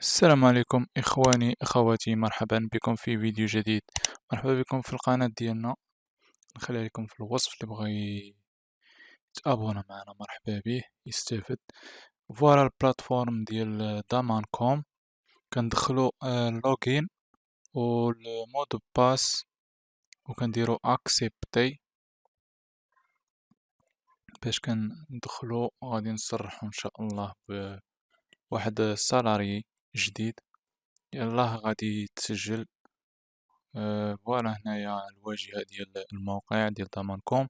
السلام عليكم إخواني أخواتي مرحبا بكم في فيديو جديد. مرحبا بكم في القناة ديالنا. نخليها لكم في الوصف اللي بغى يتابونا معنا. مرحبا به يستافد. voilà ال plateforme ديال Damancom كندخلو login و ال mot de passe و كنديرو accepter باش كندخلو غادي نصرحو إن شاء الله بواحد ال salarié. جديد. يلاه غادي تسجل. voilà هنايا الواجهة ديال الموقع ديال Damancom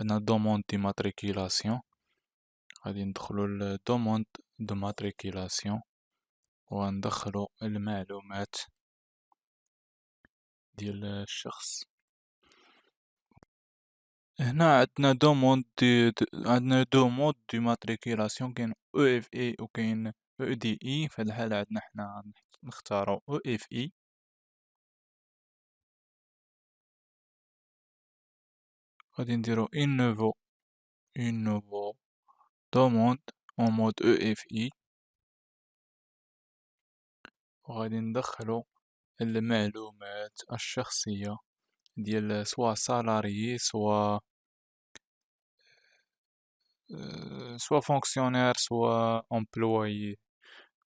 عندنا demande d'immatriculation غادي ندخلو ل demande d'immatriculation. و غندخلو المعلومات ديال الشخص. هنا عندنا demande d' عندنا demande d'immatriculation. كاين EFI و كاين EDI في الحالة عندنا حنا نختارو EFI. غادي نديرو un nouveau un nouveau demande en mode EFI. و غادي ندخلو المعلومات الشخصية ديال soit salarié soit soit fonctionnaire soit employé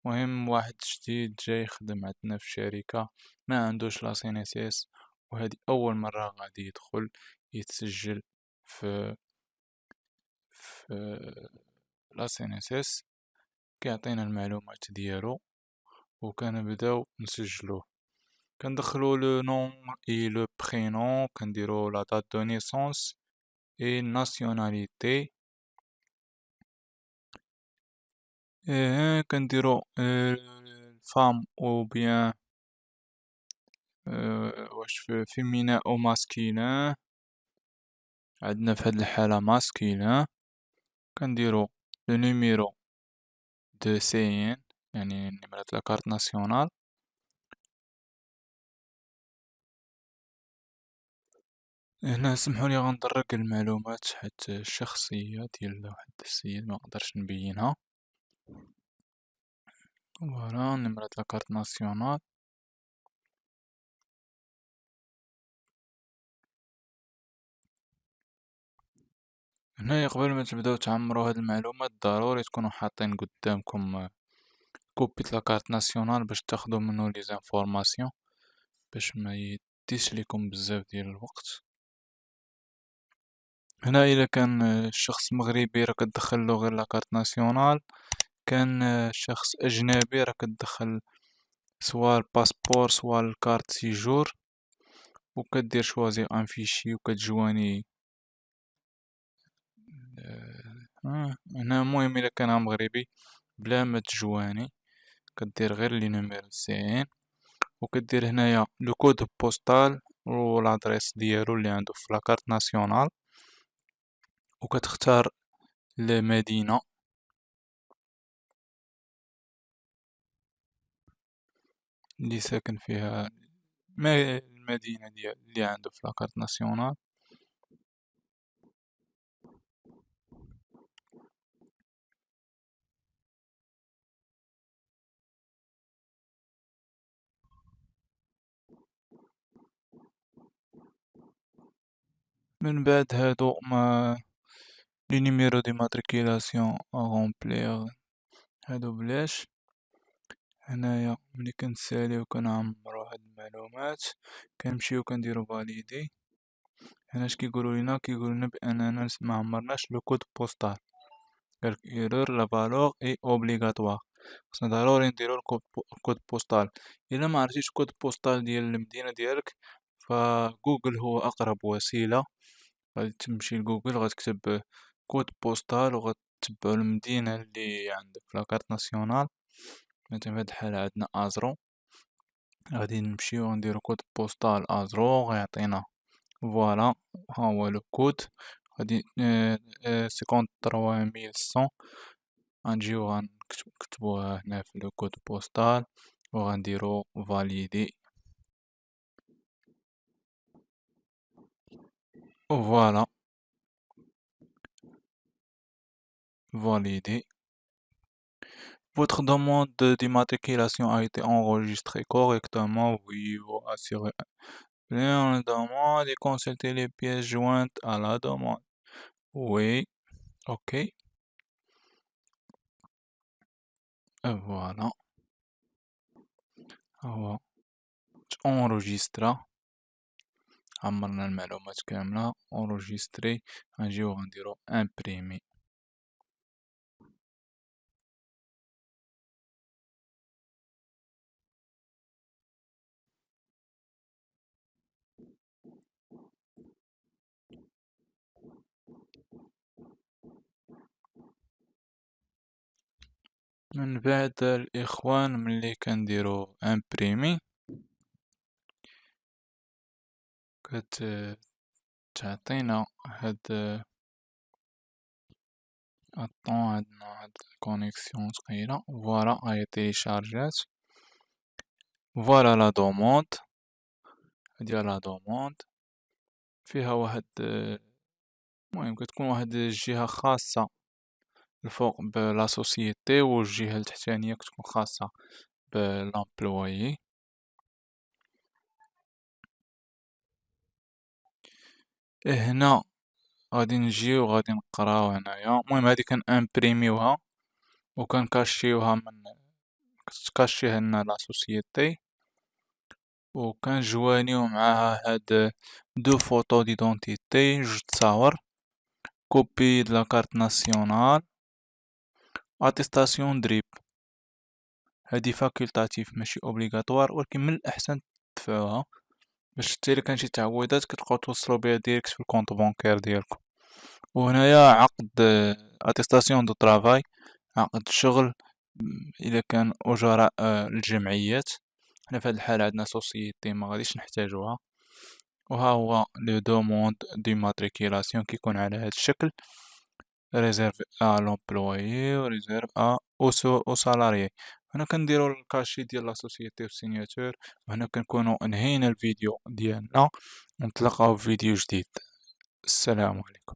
مهم واحد جديد جاي يخدم عندنا في الشركة معندوش la CNSS و هادي أول مرة غادي يدخل يتسجل في في la CNSS كيعطينا المعلومات ديالو و كنبداو نسجلوه. كندخلو le nom et le prénom كنديرو la date de naissance et nationalité إيه كنديرو femme ou bien واش féminin ou masculin عندنا في هاد الحالة masculin كنديرو le numéro de CIN يعني نمرة la carte nationale. هنا سمحولي غندرك المعلومات حيت الشخصية ديال واحد السيد مقدرش نبينها. voilà نمرة la carte nationale هنايا قبل ما تبداو تعمرو هاد المعلومات ضروري تكونو حاطين قدامكم copie la carte nationale باش تاخدو منو les informations باش ما يديش ليكم بزاف ديال الوقت هنا الا كان الشخص مغربي راه كتدخلو غير la carte nationale كان شخص أجنبي راه كتدخل soit ال passeport soit ال carte séjour و كدير choisir un fichier و كتجواني هنا المهم إلا كان مغربي بلا ما تجواني كدير غير le numéro CIN و كدير هنايا le code postal و l'adresse ديالو اللي عندو في la carte nationale و كتختار اللي ساكن فيها المدينة ديال اللي عندو في la carte nationale. من بعد هادو ما لي نيميرو دي ماتريكيلاسيون اغومبليغ هادو بلاش. هنايا ملي كنساليو كنعمرو هاد المعلومات كنمشيو كنديرو valider. هنا اش كيقولو لينا؟ كيقولو لينا بأننا معمرناش le code postal. قالك erreur la valeur est obligatoire خصنا ضروري نديرو ال code postal. إلا معرفتيش ال code postal ديال المدينة ديالك فجوجل هو أقرب وسيلة. غادي تمشي لجوجل غتكتب code postal وغتبعو المدينة اللي عندك في la carte nationale مثلا في هاد الحالة عندنا أزرو غادي نمشيو نديرو code postal أزرو غيعطينا voilà ها هو le code. غادي cinquante-trois mille cent غنجيو غنكتبوها هنا في le code postal وغنديرو valider فوالا. فاليدي Votre demande d'immatriculation a été enregistrée correctement, oui, vous assurez bien la demande et consultez les pièces jointes à la demande. Oui, ok. Et voilà. هو enregistra عمرنا المعلومات كاملة enregistré غنجيو غنديرو imprimer من بعد الإخوان ملي كنديرو imprimer كت تعطينا هاد الطون عندنا هاد ال connexion ثقيلة voilà هاهي téléchargeات voilà la demande هادي la demande فيها واحد المهم كتكون واحد الجهة خاصة الفوق ب la société والجهة التحتانية كتكون خاصة ب l'employé هنا غادي نجيو غادي نقراو هنايا. المهم هادي كن imprimerيوها و كن cacheterيوها من كت cacheterيها لنا la société و كن joindreيو معاها هاد deux photos d'identité جوج تصاور copie de la carte nationale attestation de RIB هادي facultative ماشي obligatoire ولكن من الأحسن تدفعوها باش حتى الا كان شي تعويضات كتبقاو توصلو بها direct في ال compte bancaire ديالكم. وهنايا عقد attestation de travail عقد الشغل إلا كان اجراء الجمعيات. حنا في هاد الحالة عندنا société مغاديش نحتاجوها. وها هو le demande d'immatriculation كيكون على هاد الشكل. réservé à l'employeur و réservé à au salarié هنا كنديرو ال cachet ديال la société و ال signature وهنا كنكونو انهينا الفيديو ديالنا ونتلاقاو في فيديو جديد السلام عليكم